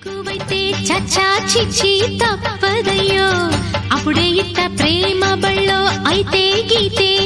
ఎక్కువైతే చచ్చా చిచ్చి తప్పదయ్యో. అప్పుడే ఇత్త ప్రేమ బళ్ళో అయితే గీతే.